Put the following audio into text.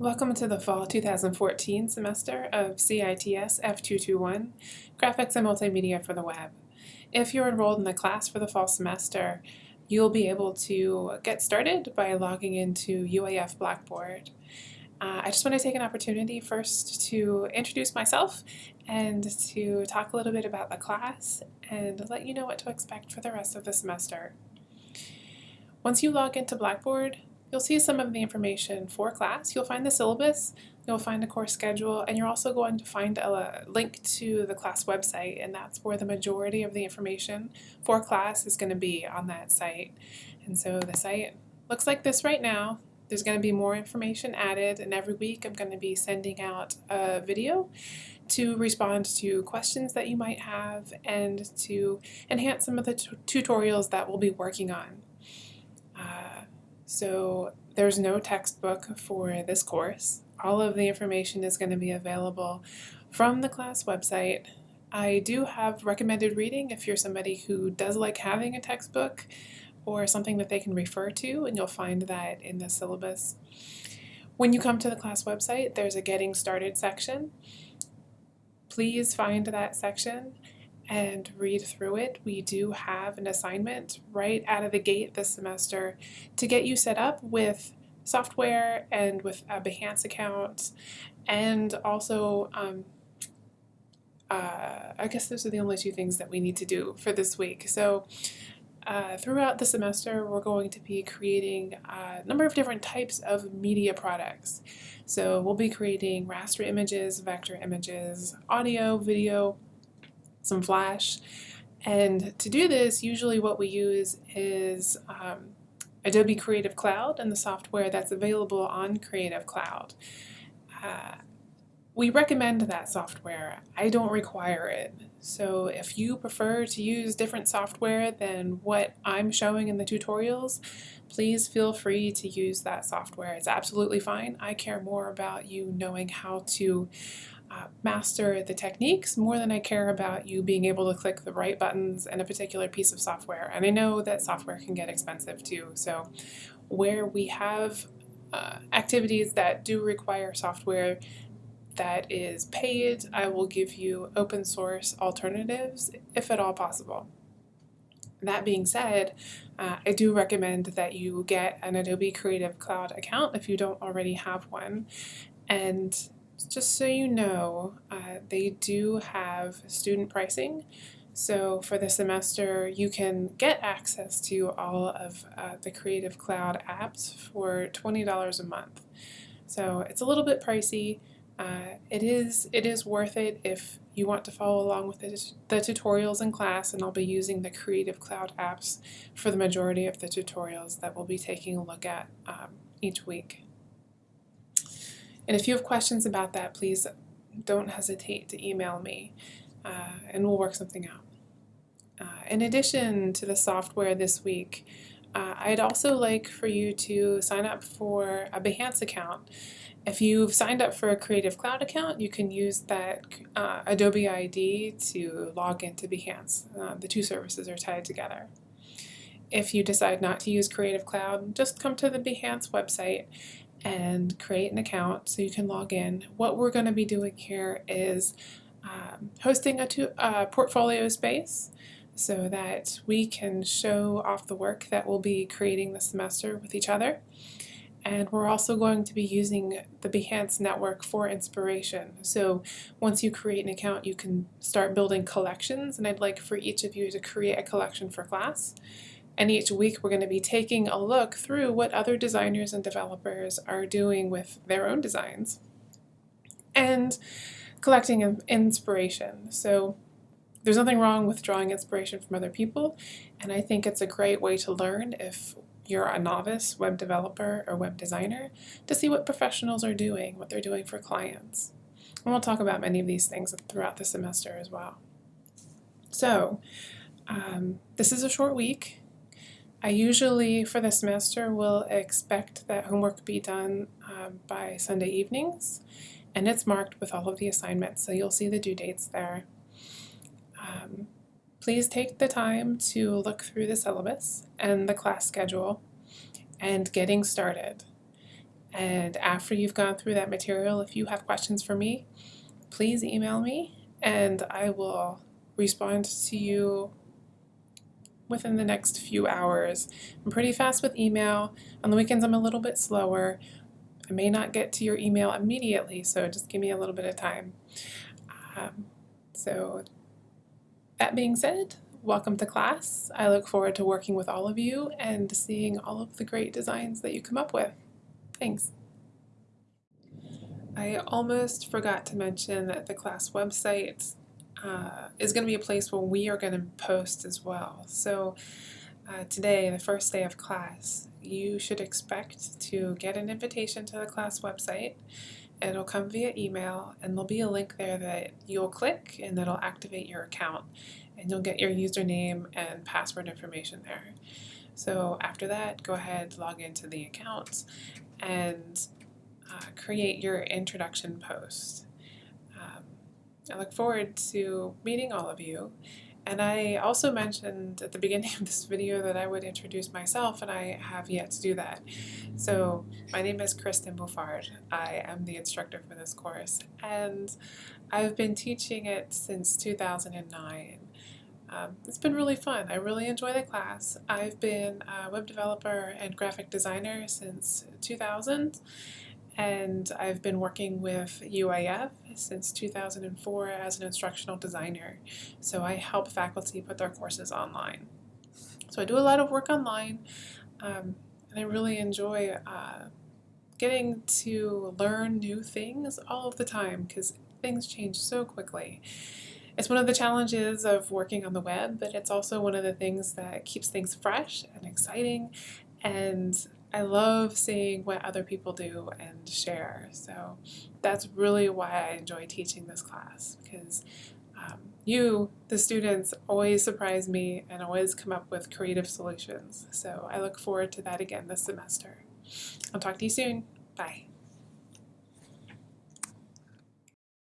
Welcome to the Fall 2014 semester of CITS F221, Graphics and Multimedia for the Web. If you're enrolled in the class for the fall semester, you'll be able to get started by logging into UAF Blackboard. Uh, I just want to take an opportunity first to introduce myself and to talk a little bit about the class and let you know what to expect for the rest of the semester. Once you log into Blackboard, You'll see some of the information for class. You'll find the syllabus, you'll find a course schedule, and you're also going to find a link to the class website, and that's where the majority of the information for class is going to be on that site. And so the site looks like this right now. There's going to be more information added, and every week I'm going to be sending out a video to respond to questions that you might have and to enhance some of the tutorials that we'll be working on. So there's no textbook for this course. All of the information is going to be available from the class website. I do have recommended reading if you're somebody who does like having a textbook or something that they can refer to, and you'll find that in the syllabus. When you come to the class website, there's a Getting Started section. Please find that section and read through it. We do have an assignment right out of the gate this semester to get you set up with software and with a Behance account and also um, uh, I guess those are the only two things that we need to do for this week. So uh, throughout the semester, we're going to be creating a number of different types of media products. So we'll be creating raster images, vector images, audio, video, some Flash. And to do this, usually what we use is um, Adobe Creative Cloud and the software that's available on Creative Cloud. Uh, we recommend that software. I don't require it. So if you prefer to use different software than what I'm showing in the tutorials, please feel free to use that software. It's absolutely fine. I care more about you knowing how to uh, master the techniques more than I care about you being able to click the right buttons in a particular piece of software. And I know that software can get expensive too. So where we have uh, activities that do require software that is paid, I will give you open source alternatives if at all possible. That being said, uh, I do recommend that you get an Adobe Creative Cloud account if you don't already have one. And just so you know, uh, they do have student pricing. So for the semester, you can get access to all of uh, the Creative Cloud apps for $20 a month. So it's a little bit pricey. Uh, it is it is worth it if you want to follow along with the, the tutorials in class, and I'll be using the Creative Cloud apps for the majority of the tutorials that we'll be taking a look at um, each week. And if you have questions about that, please don't hesitate to email me uh, and we'll work something out. Uh, in addition to the software this week, uh, I'd also like for you to sign up for a Behance account. If you've signed up for a Creative Cloud account, you can use that uh, Adobe ID to log into Behance. Uh, the two services are tied together. If you decide not to use Creative Cloud, just come to the Behance website and create an account so you can log in. What we're going to be doing here is um, hosting a, a portfolio space so that we can show off the work that we'll be creating this semester with each other. And we're also going to be using the Behance network for inspiration. So once you create an account, you can start building collections, and I'd like for each of you to create a collection for class. And each week we're going to be taking a look through what other designers and developers are doing with their own designs and collecting inspiration. So there's nothing wrong with drawing inspiration from other people, and I think it's a great way to learn if you're a novice web developer or web designer to see what professionals are doing, what they're doing for clients. And we'll talk about many of these things throughout the semester as well. So, um, this is a short week. I usually, for the semester, will expect that homework be done um, by Sunday evenings, and it's marked with all of the assignments, so you'll see the due dates there. Um, please take the time to look through the syllabus and the class schedule and getting started. And after you've gone through that material, if you have questions for me, please email me and I will respond to you within the next few hours. I'm pretty fast with email. On the weekends, I'm a little bit slower. I may not get to your email immediately, so just give me a little bit of time. Um, so, that being said, welcome to class. I look forward to working with all of you and seeing all of the great designs that you come up with. Thanks. I almost forgot to mention that the class website uh, is going to be a place where we are going to post as well. So uh, today, the first day of class, you should expect to get an invitation to the class website. It'll come via email and there'll be a link there that you'll click and that'll activate your account and you'll get your username and password information there. So after that, go ahead, log into the account and uh, create your introduction post. I look forward to meeting all of you. And I also mentioned at the beginning of this video that I would introduce myself, and I have yet to do that. So, my name is Kristen Bouffard. I am the instructor for this course, and I've been teaching it since 2009. Um, it's been really fun. I really enjoy the class. I've been a web developer and graphic designer since 2000, and I've been working with UAF since 2004 as an instructional designer. So I help faculty put their courses online. So I do a lot of work online, um, and I really enjoy uh, getting to learn new things all of the time because things change so quickly. It's one of the challenges of working on the web, but it's also one of the things that keeps things fresh and exciting and I love seeing what other people do and share. So that's really why I enjoy teaching this class because um, you, the students, always surprise me and always come up with creative solutions. So I look forward to that again this semester. I'll talk to you soon. Bye.